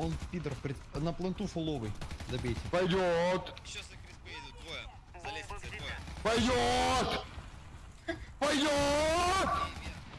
Он пидор пред... на пленту фуловый. Добейте. Пойдет! Еще за крисбей идут двое. За лестницей двое. Пойдет! Пойдет!